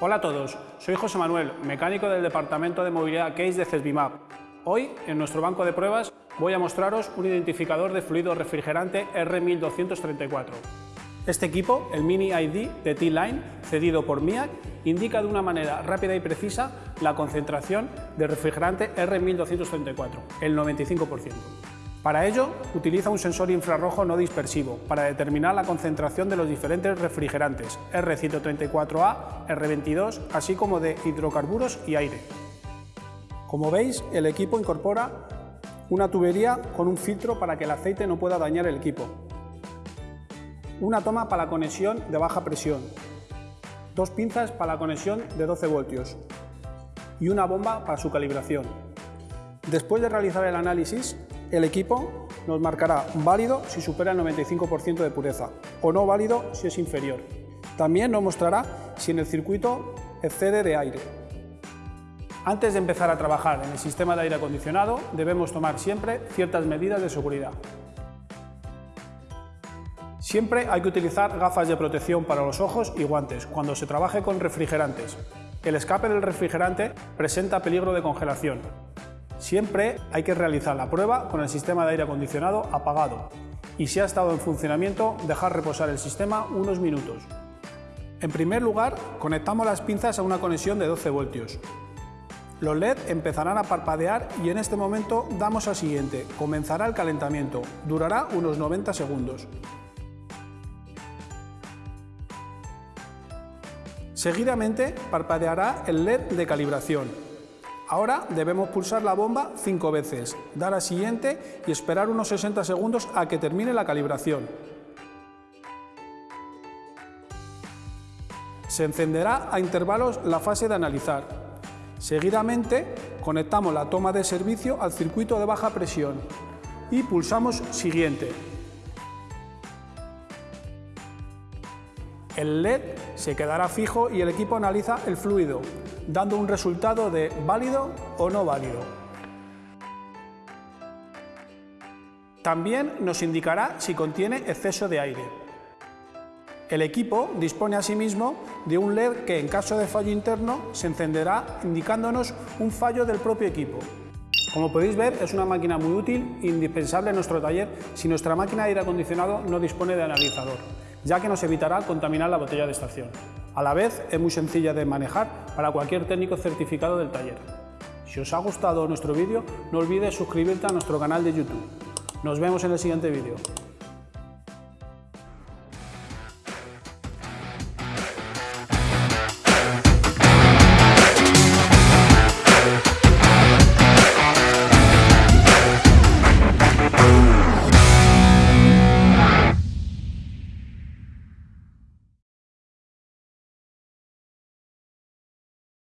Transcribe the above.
Hola a todos, soy José Manuel, mecánico del Departamento de Movilidad Case de CESBIMAP. Hoy, en nuestro banco de pruebas, voy a mostraros un identificador de fluido refrigerante R1234. Este equipo, el Mini ID de T-Line, cedido por MIAC, indica de una manera rápida y precisa la concentración de refrigerante R1234, el 95%. Para ello, utiliza un sensor infrarrojo no dispersivo para determinar la concentración de los diferentes refrigerantes R134A, R22, así como de hidrocarburos y aire. Como veis, el equipo incorpora una tubería con un filtro para que el aceite no pueda dañar el equipo, una toma para la conexión de baja presión, dos pinzas para la conexión de 12 voltios y una bomba para su calibración. Después de realizar el análisis, el equipo nos marcará válido si supera el 95% de pureza o no válido si es inferior. También nos mostrará si en el circuito excede de aire. Antes de empezar a trabajar en el sistema de aire acondicionado debemos tomar siempre ciertas medidas de seguridad. Siempre hay que utilizar gafas de protección para los ojos y guantes cuando se trabaje con refrigerantes. El escape del refrigerante presenta peligro de congelación, Siempre hay que realizar la prueba con el sistema de aire acondicionado apagado y si ha estado en funcionamiento dejar reposar el sistema unos minutos. En primer lugar, conectamos las pinzas a una conexión de 12 voltios. Los LED empezarán a parpadear y en este momento damos al siguiente. Comenzará el calentamiento. Durará unos 90 segundos. Seguidamente parpadeará el LED de calibración Ahora debemos pulsar la bomba cinco veces, dar a siguiente y esperar unos 60 segundos a que termine la calibración. Se encenderá a intervalos la fase de analizar. Seguidamente conectamos la toma de servicio al circuito de baja presión y pulsamos siguiente. El LED se quedará fijo y el equipo analiza el fluido, dando un resultado de válido o no válido. También nos indicará si contiene exceso de aire. El equipo dispone asimismo de un LED que en caso de fallo interno se encenderá indicándonos un fallo del propio equipo. Como podéis ver es una máquina muy útil indispensable en nuestro taller si nuestra máquina de aire acondicionado no dispone de analizador ya que nos evitará contaminar la botella de estación. A la vez, es muy sencilla de manejar para cualquier técnico certificado del taller. Si os ha gustado nuestro vídeo, no olvides suscribirte a nuestro canal de YouTube. Nos vemos en el siguiente vídeo.